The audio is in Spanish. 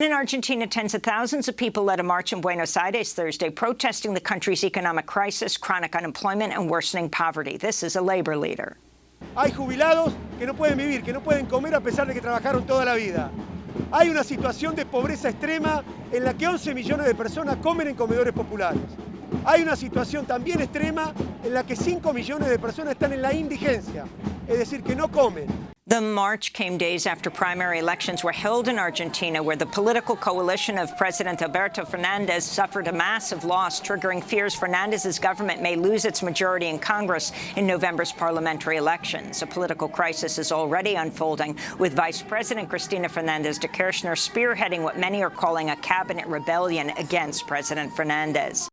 In Argentina, tens of thousands of people led a march in Buenos Aires Thursday protesting the country's economic crisis, chronic unemployment and worsening poverty. This is a labor leader. Hay jubilados que no pueden vivir, que no pueden comer a pesar de que trabajaron toda la vida. Hay una situación de pobreza extrema en la que 11 millones de personas comen en comedores populares. Hay una situación también extrema en la que 5 millones de personas están en la indigencia, es decir, que no comen. The march came days after primary elections were held in Argentina, where the political coalition of President Alberto Fernandez suffered a massive loss, triggering fears Fernandez's government may lose its majority in Congress in November's parliamentary elections. A political crisis is already unfolding, with Vice President Cristina Fernandez de Kirchner spearheading what many are calling a cabinet rebellion against President Fernandez.